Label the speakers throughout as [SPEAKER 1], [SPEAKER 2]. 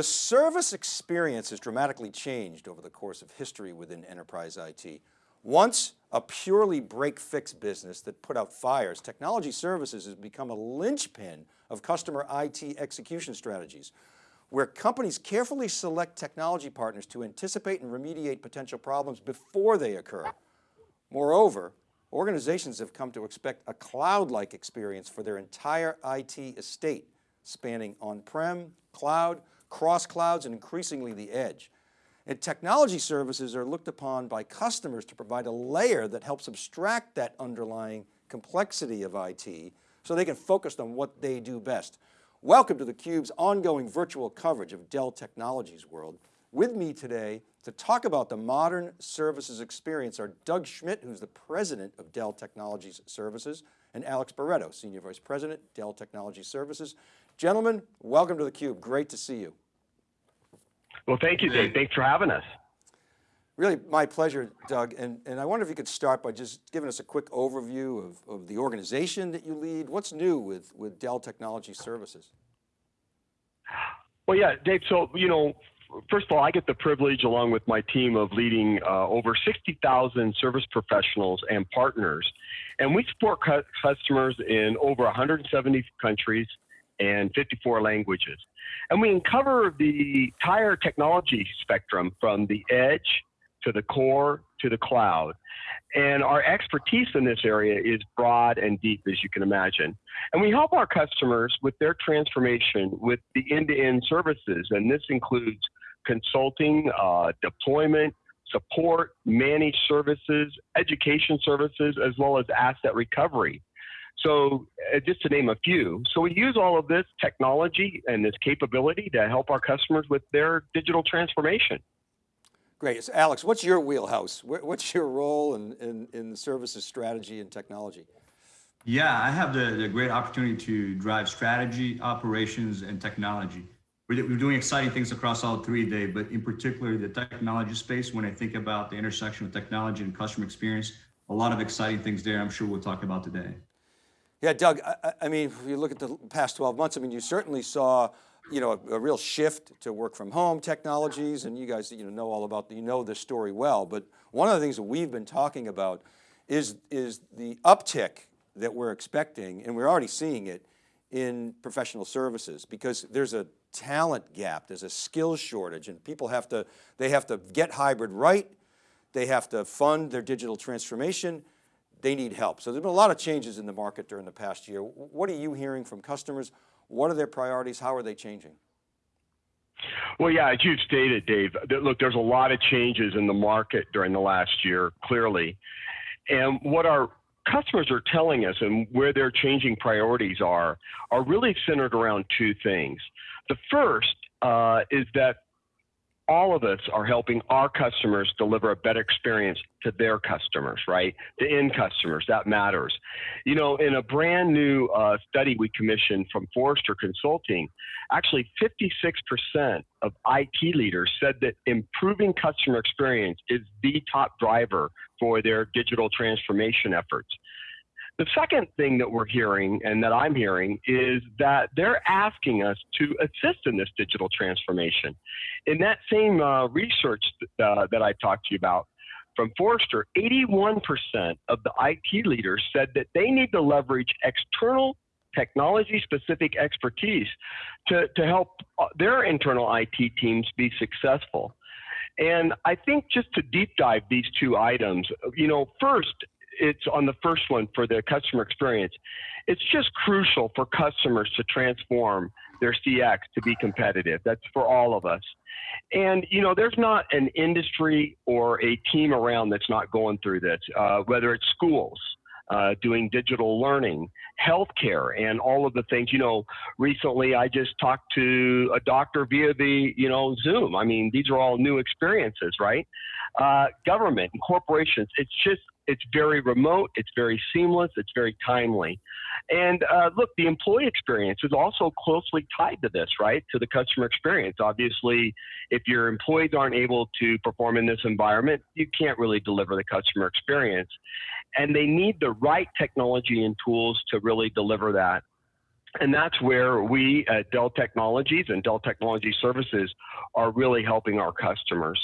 [SPEAKER 1] The service experience has dramatically changed over the course of history within enterprise IT. Once a purely break-fix business that put out fires, technology services has become a linchpin of customer IT execution strategies, where companies carefully select technology partners to anticipate and remediate potential problems before they occur. Moreover, organizations have come to expect a cloud-like experience for their entire IT estate, spanning on-prem, cloud, cross clouds, and increasingly the edge. And technology services are looked upon by customers to provide a layer that helps abstract that underlying complexity of IT so they can focus on what they do best. Welcome to theCUBE's ongoing virtual coverage of Dell Technologies World. With me today to talk about the modern services experience are Doug Schmidt, who's the president of Dell Technologies Services, and Alex Barretto, Senior Vice President, Dell Technology Services. Gentlemen, welcome to theCUBE, great to see you.
[SPEAKER 2] Well, thank you, Dave. Thanks for having us.
[SPEAKER 1] Really my pleasure, Doug. And, and I wonder if you could start by just giving us a quick overview of, of the organization that you lead. What's new with, with Dell Technology Services?
[SPEAKER 2] Well, yeah, Dave, so, you know, first of all, I get the privilege along with my team of leading uh, over 60,000 service professionals and partners. And we support cu customers in over 170 countries and 54 languages. And we cover the entire technology spectrum from the edge to the core to the cloud. And our expertise in this area is broad and deep, as you can imagine. And we help our customers with their transformation with the end to end services. And this includes consulting, uh, deployment, support, managed services, education services, as well as asset recovery. So uh, just to name a few. So we use all of this technology and this capability to help our customers with their digital transformation.
[SPEAKER 1] Great. So Alex, what's your wheelhouse? What's your role in, in, in services strategy and technology?
[SPEAKER 3] Yeah, I have the, the great opportunity to drive strategy, operations, and technology. We're, doing exciting things across all three, Dave, but in particular, the technology space, when I think about the intersection of technology and customer experience, a lot of exciting things there I'm sure we'll talk about today.
[SPEAKER 1] Yeah, Doug, I, I, mean, if you look at the past 12 months, I mean, you certainly saw, you know, a, a, real shift to work from home technologies and you guys, you know, know all about, you know this story well, but one of the things that we've been talking about is, is the uptick that we're expecting, and we're already seeing it in professional services because there's a talent gap, there's a skills shortage and people have to, they have to get hybrid right, they have to fund their digital transformation, they need help. So there's been a lot of changes in the market during the past year. What are you hearing from customers? What are their priorities? How are they changing?
[SPEAKER 2] Well, yeah, as you've stated, Dave, look, there's a lot of changes in the market during the last year, clearly. And what our customers are telling us and where their changing priorities are, are really centered around two things. The first uh, is that all of us are helping our customers deliver a better experience to their customers, right? The end customers, that matters. You know, in a brand new uh, study we commissioned from Forrester Consulting, actually 56% of IT leaders said that improving customer experience is the top driver for their digital transformation efforts. The second thing that we're hearing and that I'm hearing is that they're asking us to assist in this digital transformation. In that same uh, research uh, that I talked to you about from Forrester, 81% of the IT leaders said that they need to leverage external technology specific expertise to, to help uh, their internal IT teams be successful. And I think just to deep dive these two items, you know, first, it's on the first one for the customer experience. It's just crucial for customers to transform their CX to be competitive. That's for all of us. And you know, there's not an industry or a team around that's not going through this. Uh, whether it's schools, uh, doing digital learning, healthcare, and all of the things. You know, recently I just talked to a doctor via the, you know, Zoom. I mean, these are all new experiences, right? Uh, government and corporations. It's just it's very remote, it's very seamless, it's very timely. And uh, look, the employee experience is also closely tied to this, right? To the customer experience. Obviously, if your employees aren't able to perform in this environment, you can't really deliver the customer experience. And they need the right technology and tools to really deliver that. And that's where we at Dell Technologies and Dell Technology Services are really helping our customers.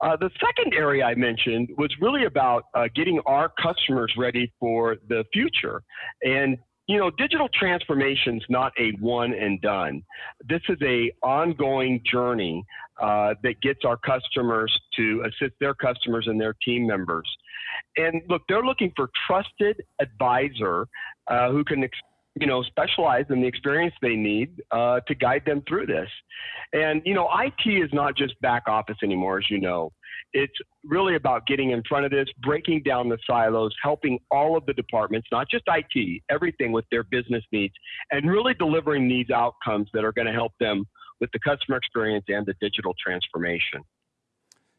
[SPEAKER 2] Uh, the second area I mentioned was really about uh, getting our customers ready for the future. And you know, digital transformation is not a one and done. This is a ongoing journey uh, that gets our customers to assist their customers and their team members. And look, they're looking for trusted advisor uh, who can you know, specialize in the experience they need uh, to guide them through this. And, you know, IT is not just back office anymore, as you know. It's really about getting in front of this, breaking down the silos, helping all of the departments, not just IT, everything with their business needs, and really delivering these outcomes that are going to help them with the customer experience and the digital transformation.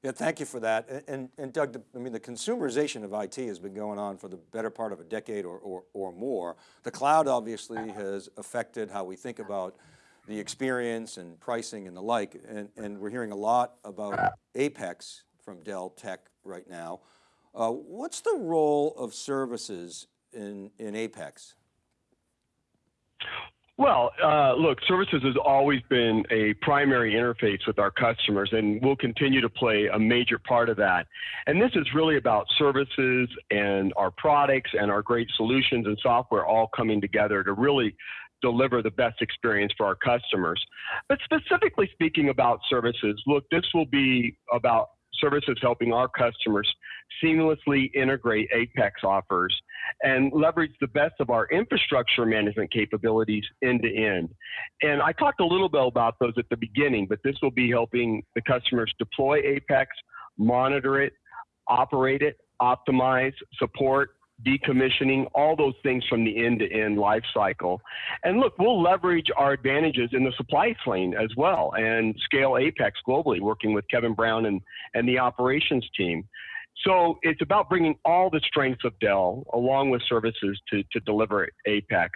[SPEAKER 1] Yeah, thank you for that. And, and, Doug, I mean, the consumerization of IT has been going on for the better part of a decade or, or, or more. The cloud obviously has affected how we think about the experience and pricing and the like. And, and we're hearing a lot about Apex from Dell Tech right now. Uh, what's the role of services in, in Apex?
[SPEAKER 2] Well, uh, look, services has always been a primary interface with our customers and will continue to play a major part of that. And this is really about services and our products and our great solutions and software all coming together to really deliver the best experience for our customers. But specifically speaking about services, look, this will be about services helping our customers seamlessly integrate Apex offers and leverage the best of our infrastructure management capabilities end to end. And I talked a little bit about those at the beginning, but this will be helping the customers deploy Apex, monitor it, operate it, optimize, support, decommissioning, all those things from the end-to-end life cycle. And look, we'll leverage our advantages in the supply chain as well and scale Apex globally, working with Kevin Brown and, and the operations team. So it's about bringing all the strengths of Dell along with services to, to deliver Apex.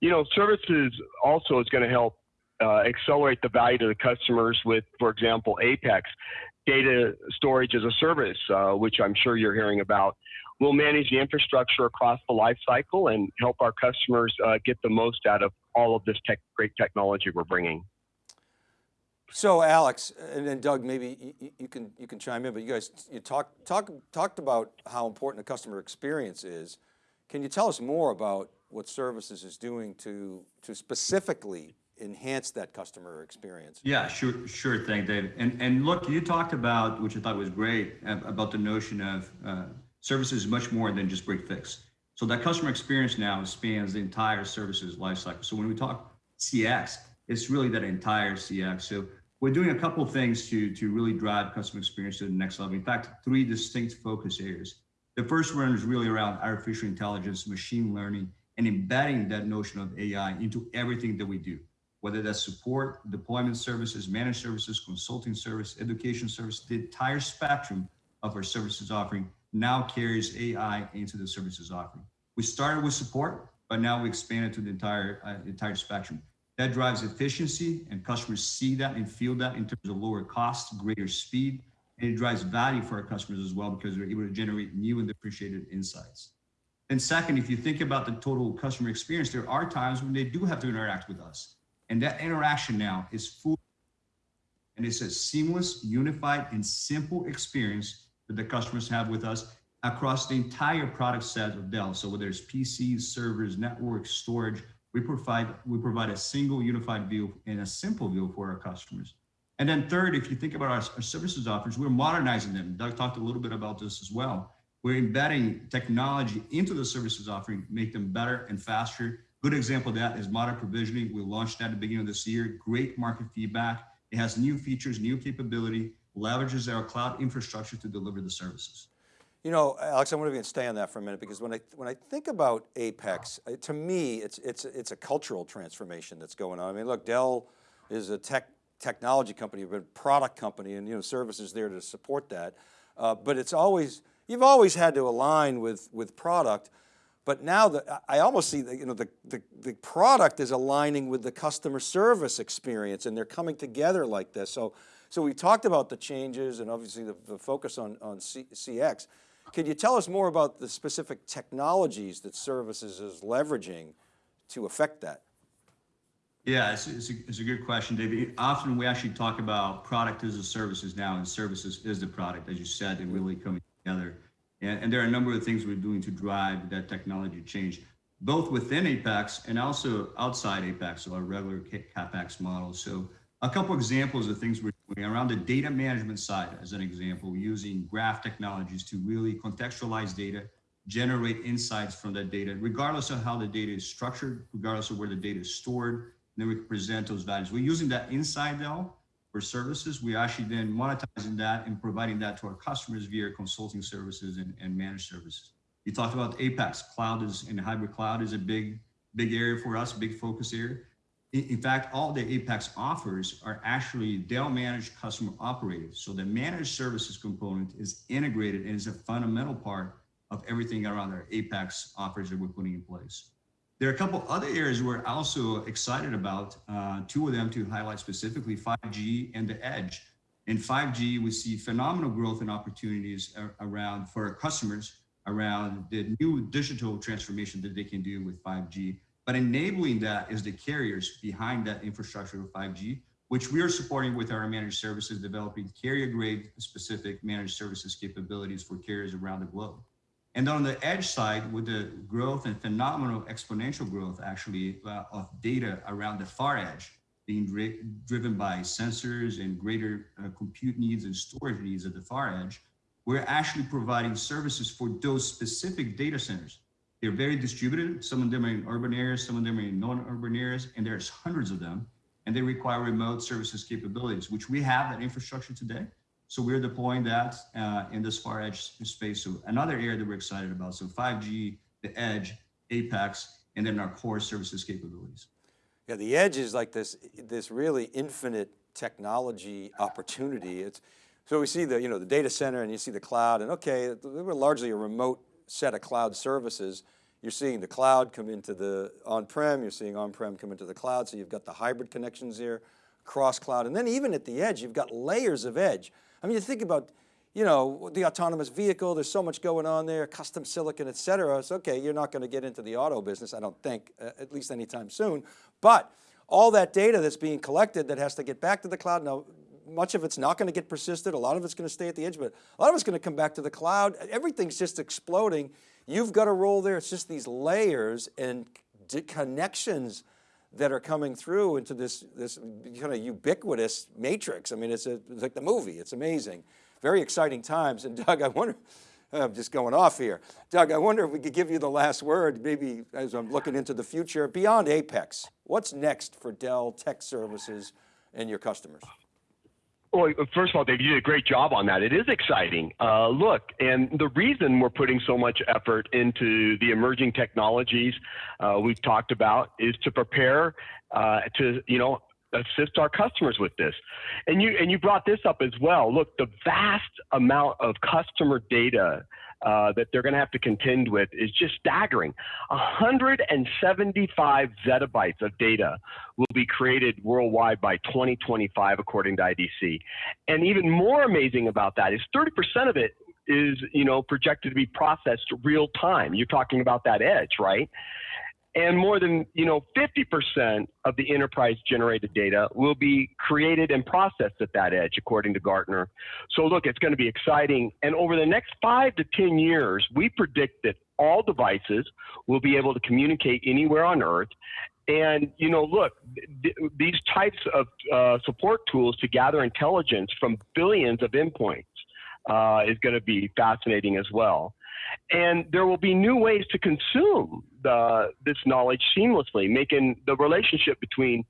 [SPEAKER 2] You know, services also is going to help uh, accelerate the value to the customers with, for example, Apex, data storage as a service, uh, which I'm sure you're hearing about. We'll manage the infrastructure across the life cycle and help our customers uh, get the most out of all of this tech, great technology we're bringing.
[SPEAKER 1] So Alex, and then Doug, maybe you, you, can you can chime in, but you guys you talk, talk, talked about how important the customer experience is. Can you tell us more about what services is doing to, to specifically enhance that customer experience?
[SPEAKER 3] Yeah, sure, sure thing, Dave. And, and look, you talked about, which I thought was great, about the notion of uh, services much more than just break fix. So that customer experience now spans the entire services lifecycle. So when we talk CX, it's really that entire CX. So we're doing a couple things to, to really drive customer experience to the next level. In fact, three distinct focus areas. The first one is really around artificial intelligence, machine learning, and embedding that notion of AI into everything that we do, whether that's support, deployment services, managed services, consulting service, education service, the entire spectrum of our services offering now carries AI into the services offering. We started with support, but now we expanded to the entire uh, entire spectrum. That drives efficiency and customers see that and feel that in terms of lower costs, greater speed, and it drives value for our customers as well because they're able to generate new and differentiated insights. And second, if you think about the total customer experience, there are times when they do have to interact with us. And that interaction now is full and it's a seamless, unified, and simple experience that the customers have with us across the entire product set of Dell. So whether it's PCs, servers, networks, storage, we provide, we provide a single unified view and a simple view for our customers. And then third, if you think about our, our services offers, we're modernizing them. Doug talked a little bit about this as well. We're embedding technology into the services offering, make them better and faster. Good example of that is modern provisioning. We launched that at the beginning of this year. Great market feedback. It has new features, new capability, leverages our cloud infrastructure to deliver the services.
[SPEAKER 1] You know, Alex, I want to stay on that for a minute because when I when I think about Apex, to me, it's it's it's a cultural transformation that's going on. I mean, look, Dell is a tech technology company, but a product company, and you know, services there to support that. Uh, but it's always you've always had to align with with product. But now that I almost see that you know the, the the product is aligning with the customer service experience, and they're coming together like this. So so we talked about the changes and obviously the, the focus on on C, CX. Can you tell us more about the specific technologies that services is leveraging to affect that?
[SPEAKER 3] Yeah, it's, it's, a, it's a good question, David. Often we actually talk about product as a services now, and services is the product, as you said, and really coming together. And, and there are a number of things we're doing to drive that technology change, both within Apex and also outside Apex, so our regular CapEx model. So a couple examples of things we're doing around the data management side, as an example, using graph technologies to really contextualize data, generate insights from that data, regardless of how the data is structured, regardless of where the data is stored, then we can present those values. We're using that inside though for services. We actually then monetizing that and providing that to our customers via consulting services and, and managed services. You talked about Apex cloud is and hybrid cloud is a big, big area for us, big focus area. In, fact, all the Apex offers are actually Dell managed customer operated. So the managed services component is integrated and is a fundamental part of everything around our Apex offers that we're putting in place. There are a couple other areas we're also excited about. Uh, two of them to highlight specifically 5G and the edge. In 5G, we see phenomenal growth and opportunities around for our customers around the new digital transformation that they can do with 5G. But enabling that is the carriers behind that infrastructure of 5G, which we are supporting with our managed services, developing carrier grade specific managed services capabilities for carriers around the globe. And on the edge side, with the growth and phenomenal exponential growth actually uh, of data around the far edge, being dri driven by sensors and greater uh, compute needs and storage needs at the far edge, we're actually providing services for those specific data centers. They're very distributed. Some of them are in urban areas, some of them are in non-urban areas, and there's hundreds of them. And they require remote services capabilities, which we have that infrastructure today. So we're deploying that uh, in this far edge space. So another area that we're excited about. So 5G, the edge, Apex, and then our core services capabilities.
[SPEAKER 1] Yeah, the edge is like this, this really infinite technology opportunity. It's, so we see the, you know, the data center and you see the cloud and okay, we're largely a remote set of cloud services. You're seeing the cloud come into the on-prem, you're seeing on-prem come into the cloud. So you've got the hybrid connections here, cross cloud. And then even at the edge, you've got layers of edge. I mean, you think about, you know, the autonomous vehicle, there's so much going on there, custom silicon, et cetera. It's okay, you're not going to get into the auto business, I don't think, uh, at least anytime soon. But all that data that's being collected that has to get back to the cloud, now much of it's not going to get persisted, a lot of it's going to stay at the edge, but a lot of it's going to come back to the cloud. Everything's just exploding. You've got a role there, it's just these layers and connections that are coming through into this, this kind of ubiquitous matrix. I mean, it's, a, it's like the movie, it's amazing. Very exciting times. And Doug, I wonder, I'm just going off here. Doug, I wonder if we could give you the last word, maybe as I'm looking into the future, beyond Apex, what's next for Dell Tech Services and your customers?
[SPEAKER 2] Well, first of all, Dave, you did a great job on that. It is exciting. Uh, look, and the reason we're putting so much effort into the emerging technologies uh, we've talked about is to prepare uh, to, you know, assist our customers with this. And you and you brought this up as well. Look, the vast amount of customer data uh, that they're going to have to contend with is just staggering. 175 zettabytes of data will be created worldwide by 2025, according to IDC. And even more amazing about that is 30% of it is, you know, projected to be processed real time. You're talking about that edge, right? And more than you know 50% of the enterprise generated data will be created and processed at that edge according to gartner. So look it's going to be exciting. And over the next five to ten years we predict that all devices will be able to communicate anywhere on earth. And you know look th these types of uh, support tools to gather intelligence from billions of endpoints uh, is going to be fascinating as well and there will be new ways to consume the, this knowledge seamlessly, making the relationship between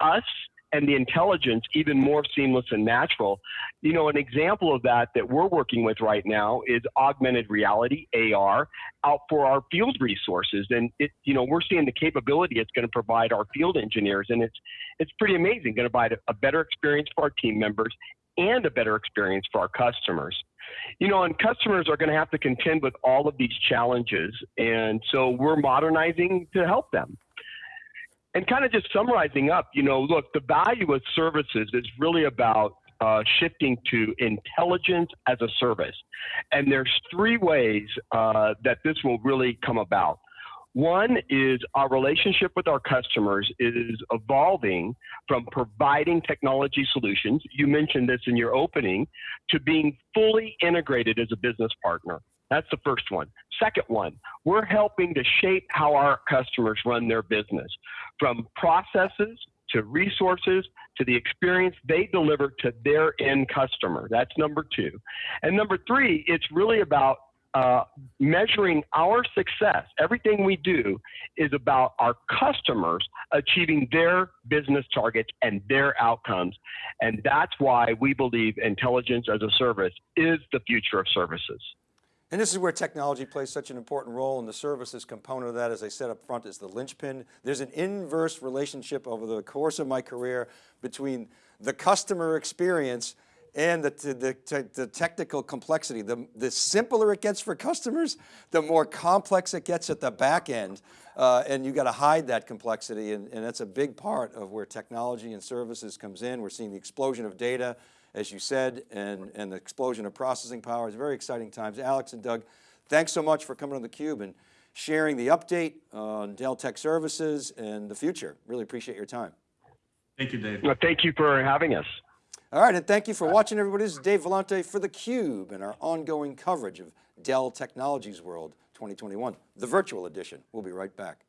[SPEAKER 2] us and the intelligence even more seamless and natural. You know, an example of that that we're working with right now is augmented reality, AR, out for our field resources. And it, you know, we're seeing the capability it's going to provide our field engineers, and it's it's pretty amazing. Going to provide a, a better experience for our team members and a better experience for our customers. You know, and customers are going to have to contend with all of these challenges. And so we're modernizing to help them. And kind of just summarizing up, you know, look, the value of services is really about uh, shifting to intelligence as a service. And there's three ways uh, that this will really come about. One is our relationship with our customers is evolving from providing technology solutions, you mentioned this in your opening, to being fully integrated as a business partner. That's the first one. Second one, we're helping to shape how our customers run their business from processes to resources to the experience they deliver to their end customer. That's number two. And number three, it's really about uh, measuring our success. Everything we do is about our customers achieving their business targets and their outcomes. And that's why we believe intelligence as a service is the future of services.
[SPEAKER 1] And this is where technology plays such an important role and the services component of that, as I said up front, is the linchpin. There's an inverse relationship over the course of my career between the customer experience and the, the, the, technical complexity. The, the simpler it gets for customers, the more complex it gets at the back end. Uh, and you got to hide that complexity and, and that's a big part of where technology and services comes in. We're seeing the explosion of data, as you said, and, and the explosion of processing power. It's very exciting times. Alex and Doug, thanks so much for coming on theCUBE and sharing the update on Dell Tech Services and the future. Really appreciate your time.
[SPEAKER 3] Thank you, Dave.
[SPEAKER 2] Well, thank you for having us.
[SPEAKER 1] All right, and thank you for watching everybody. This is Dave Vellante for theCUBE and our ongoing coverage of Dell Technologies World 2021, the virtual edition. We'll be right back.